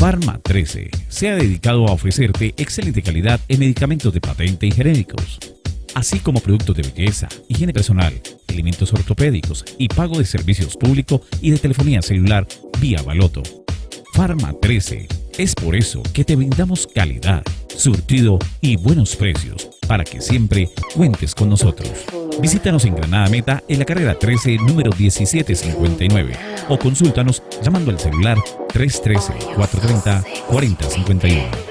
Pharma 13 se ha dedicado a ofrecerte excelente calidad en medicamentos de patente y genéricos, así como productos de belleza, higiene personal, elementos ortopédicos y pago de servicios públicos y de telefonía celular vía Baloto. Pharma 13 es por eso que te brindamos calidad, surtido y buenos precios para que siempre cuentes con nosotros. Visítanos en Granada Meta en la carrera 13, número 1759 o consúltanos llamando al celular 313-430-4051.